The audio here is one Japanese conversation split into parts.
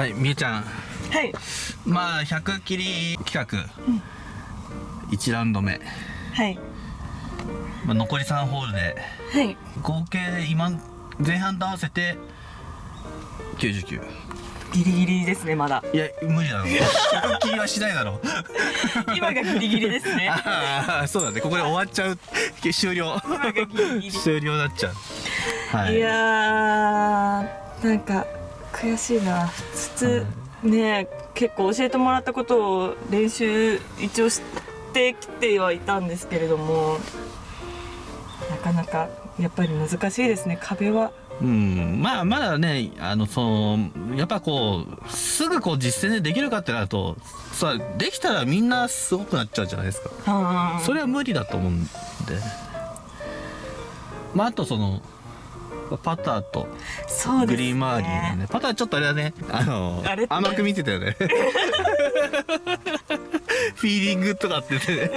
はいみえちゃん。はい。まあ100切り企画、1ラウンド目、はい。まあ、残り3ホールで。はい。合計で今前半と合わせて99ギリギリですねまだ。いや無理だろ100切りはしないだろ 今がギリギリですね。ああそうだね。ここで終わっちゃう。終了。終了になっちゃう。はい。いやーなんか悔しいな。普通ね結構教えてもらったことを練習一応してきてはいたんですけれどもなかなかやっぱり難しいですね。壁は。うん。まあまだねあのそのやっぱこうすぐこう実践でできるかってなるとさできたらみんなすごくなっちゃうじゃないですか。あそれは無理だと思うんで。まああとそのパターとグリーン周りのね。パターちょっとあれだね。あのあ甘く見てたよね。フィーリングとかってね。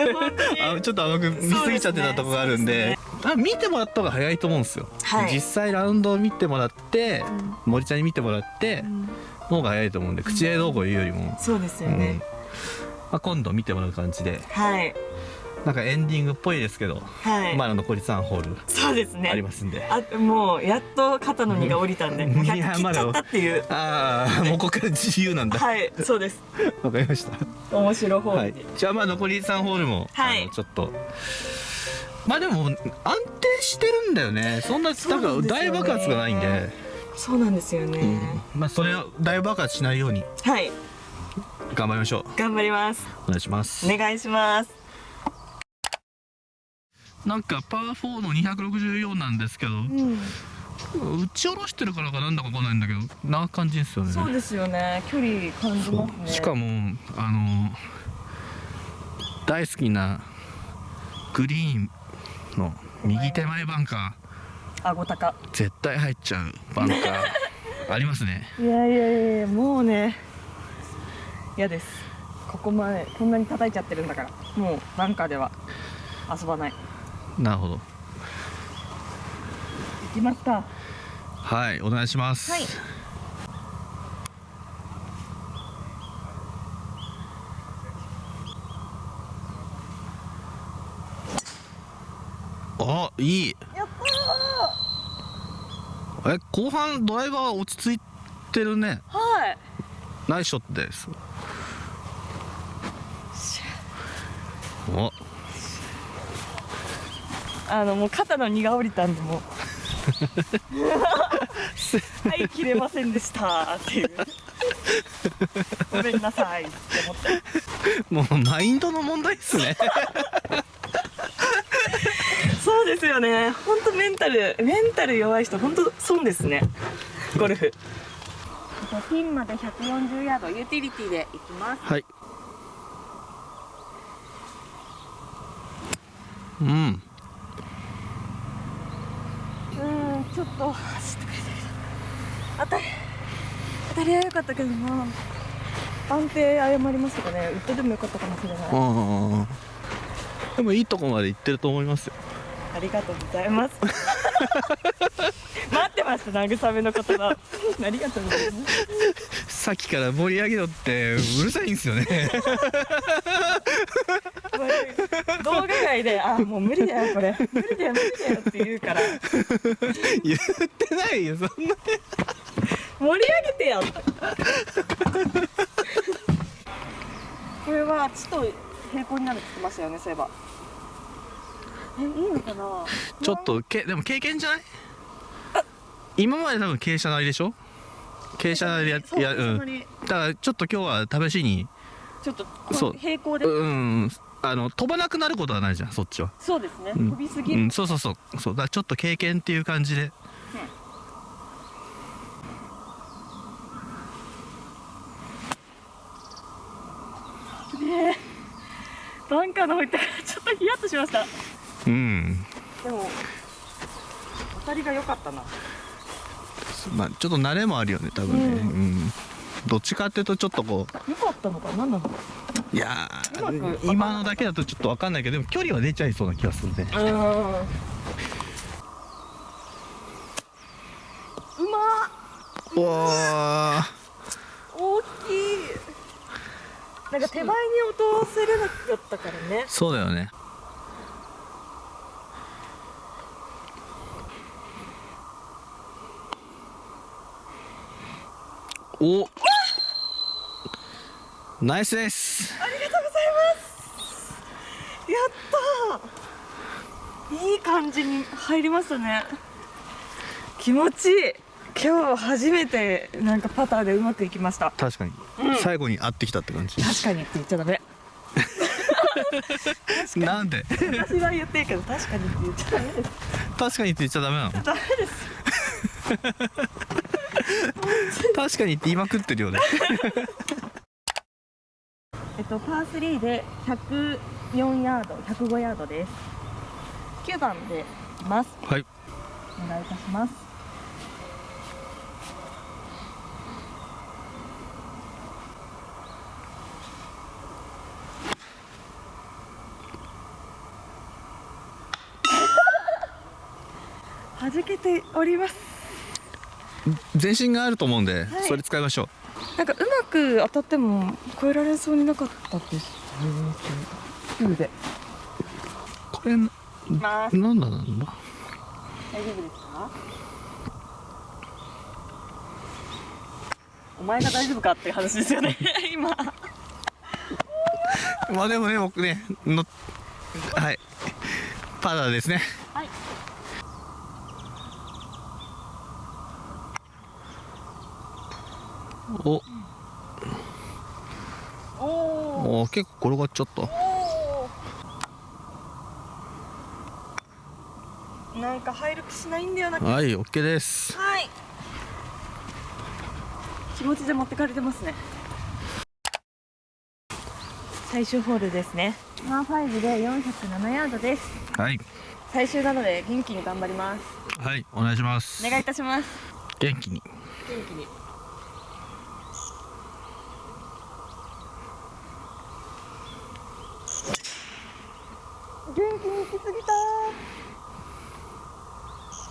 あちょっと甘く見すぎちゃってたとこがあるんで。あ見てもらった方が早いと思うんですよ、はい。実際ラウンドを見てもらって、森ちゃんに見てもらって、うん。の方が早いと思うんで口でどうこう言うよりも、そうですようん。ね、まあ、今度見てもらう感じで。はいなんかエンディングっぽいですけど、はい、まだ残り3ホールそうですね。ありますんで、あもうやっと肩の荷が下りたんで もういや100切っちゃったっていう。ああもうここから自由なんだ。わ、はい。そうですかりました。面白い方。はい。で、じゃあまあ残り3ホールも、はい。ちょっと。まあでも安定してるんだよね。そんななんか大爆発がないんで、そうなんですよね、うん。まあそれを大爆発しないように。はい。頑張りましょう。頑張ります。お願いします。お願いしますなんかパー4の264なんですけどうん。打ち下ろしてるからかなんだかわかんないんだけどな感じですよね。そうですよね。距離感じますね。しかもあの大好きなグリーンの右手前バンカあごたかー絶対入っちゃうバンカー。ありますね。いやいやいやもうね。嫌です。ここまでこんなに叩いちゃってるんだから。もうバンカーでは遊ばないなるほど。行きますかはいお願いします。はい。あいい。やったえ後半ドライバーは落ち着いてるね。ーはい。ナイスショットですおあのもう肩の荷が下りたんでもう。はい切れませんでした。っていう。ごめんなさい。って思ってもうマインドの問題ですね。そうですよね。本当メンタルメンタル弱い人本当損ですね。ゴルフ。ピンまで140ヤードユーティリティで行きます。はい。うんうんちょっと走ってくれたけど当たり当たりは良かったけどな安定謝りますかね。ウッドでも良かったかもしれない。でもいいとこまで行ってると思いますよ。ありがとうございます。待ってました慰めの言葉。ありがとうございます。さっきから盛り上げろってうるさいんですよね動画外で「あもう無理だよこれ。無理だよ無理だよ」って言うから。言ってないよそんな。盛り上げてよこれはちと平行になるって言ってましたよねそういえば。えいいのかな？ちょっとけでも経験じゃない？今まで多分傾斜なりでしょ？傾斜なりでやそうやうん。だからちょっと今日は試しに。ちょっとそう。平行で、うんあの飛ばなくなることはないじゃんそっちは。そうですね、うん。飛びすぎ。る、うんそうそうそう。そうだちょっと経験っていう感じで。バンカーの方行ったからちょっとヒヤッとしました。うん。でも当たりが良かったな。まあちょっと慣れもあるよね多分ね。ううん、どっちかっていうとちょっとこ良かったのか何なのういや今のだけだとちょっと分かんないけどでも距離は出ちゃいそうな気がするね。うまっおー。おなんか手前に落とせれなかったからね。そうだよね。おナイスです。ありがとうございます。やったー。いい感じに入りましたね。気持ちいい。今日初めてなんかパターでうまくいきました。確かに、うん。最後に合ってきたって感じ。確かにって言っちゃダメ。なんで？私は言ってるけど確かにって言っちゃダメです。確かにって言っちゃダメなの？ダメです。確かにって言いまくってるよねえっとパー3で104ヤード105ヤードです。9番でいきます。はい。お願いいたします。弾けております。全身があると思うんで、はい。それ使いましょうなんかうまく当たっても超えられそうになかったです。9でこれななんだなんだ？大丈夫ですか？お前が大丈夫かっていう話ですよね。今。まあでもね僕ねのはい。パダーですね。はいお。お結構転がっちゃった。なんか入る気しないんだよな。はい OK です。はい。気持ちで持ってかれてますね。最終ホールですね。パー5で407ヤードです。はい。最終なので元気に頑張ります。はいお願いします。お願いいたします。元気に。元気に元気に行き過ぎた。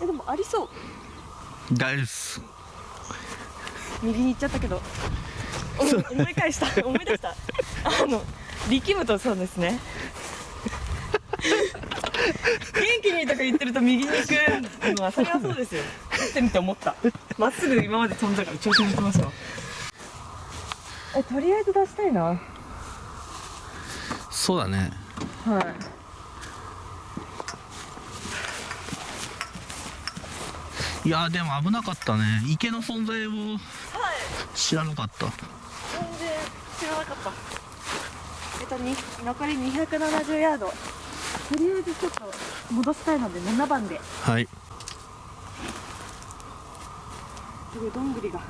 えでもありそう。大です。右に行っちゃったけど。お思い返した。思い出した。あの力むとそうですね。元気にとか言ってると右に行くのはそれはそうですよ。打ってみて思った。まっすぐ今まで飛んだから調子に乗ってましたわえとりあえず出したいな。はいそうだね。いやでも危なかったね。池の存在をはい。知らなかった。全然知らなかった。えっとに残り270ヤード。とりあえずちょっと戻したいので7番で。はい。すごいどんぐりが。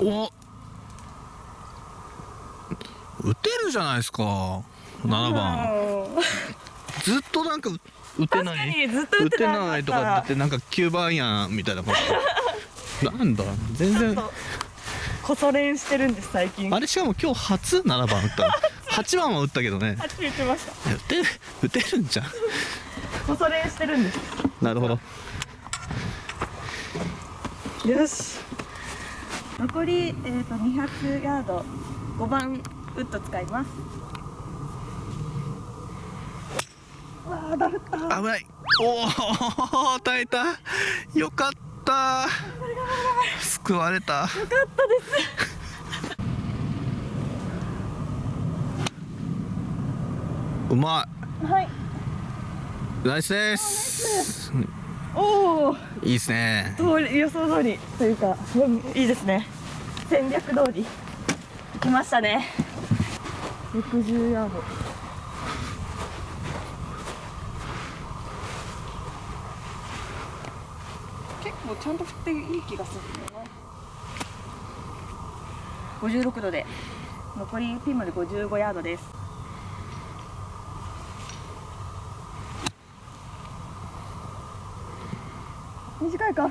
お打てるじゃないですか。7番。うんずっとなんか打てない。にずっと打打てってないとか言ってなんか9番やんみたいなこと。なんだ？全然。こそ練してるんです最近。あれ？しかも今日初7番打ったの。8番は打ったけどね。初言ってました。打て打てるんじゃん。こそ練してるんです。なるほど。よし。残り、えー、と200ヤード。5番ウッド使いますわあダメった危ない。おお耐えた。よかった。救われた。よかったです。うまはい。いナイスです。おおいいですね。通り予想通りというかうんいいですね。戦略通り。来ましたね。60ヤード結構ちゃんと振っていい気がする。んだよな56度で残りピンまで55ヤードです。短いか？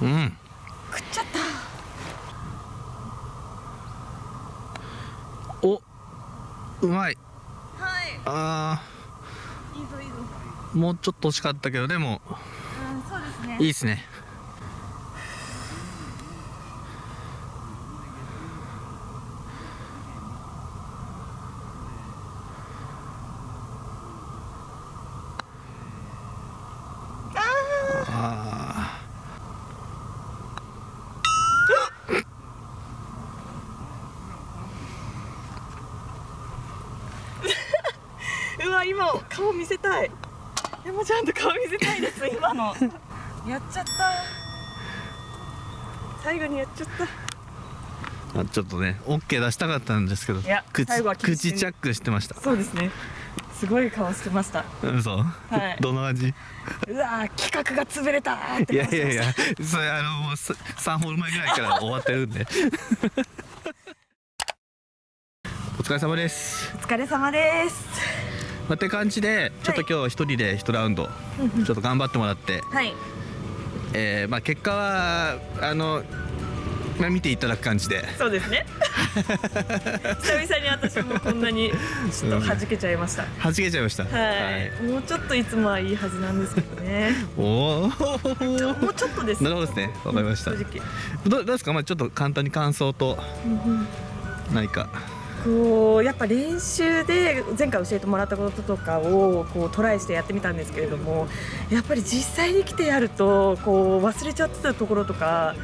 うん。食っちゃった。おうまい。はい。あいいぞいいぞ。ーもうちょっと惜しかったけどでも。うんそうですね。いいですね顔見せたい。山ちゃんと顔見せたいです 今の。やっちゃった。最後にやっちゃった。あちょっとね OK 出したかったんですけどいや口口チャックしてました。そうですね。すごい顔してました。嘘、はい。どの味？うわー企画が潰れたーっていやいやいやそれあのもうさ3ホール前ぐらいから終わってるんで。お疲れ様です。お疲れ様ですまあって感じでちょっと今日一人で一ラウンドちょっと頑張ってもらって、はい。えーまあ、結果はあの、まあ、見ていただく感じで。そうですね。久々に私もこんなにちょっと弾けちゃいました。弾けちゃいました。はい、もうちょっといつもはいいはずなんですけどね。おおもうちょっとです。なるほどですね。わかりました。正直。どどうですか、まあ、ちょっと簡単に感想と何かこうやっぱ練習で前回教えてもらったこととかをこうトライしてやってみたんですけれどもやっぱり実際に来てやるとこう忘れちゃってたところとか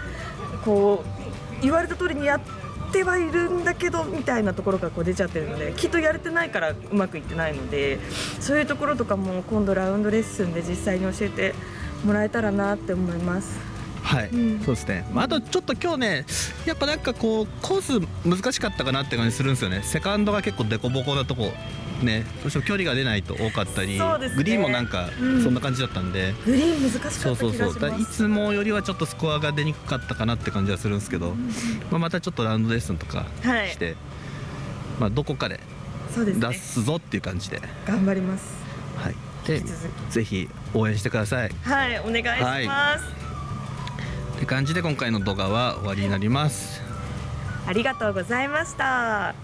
こう言われた通りにやってはいるんだけどみたいなところがこう出ちゃってるのできっとやれてないからうまくいってないのでそういうところとかも今度ラウンドレッスンで実際に教えてもらえたらなって思います。はい、うん。そうですね、まあ、あとちょっと今日ねやっぱなんかこうコース難しかったかなって感じするんですよね。セカンドが結構デコボコなとこね。どうしても距離が出ないと多かったり、ね。グリーンもなんかうん。そんな感じだったんで、グリーン難しかった気そうそう。そう。いつもよりはちょっとスコアが出にくかったかなって感じはするんですけど、まあ、またちょっとラウンドレッスンとかはい。して、まあ、どこかで出。すぞっていう感じで、頑張ります。はい、でぜひ応援してください。はい、お願いします。って感じで今回の動画は終わりになりますありがとうございました。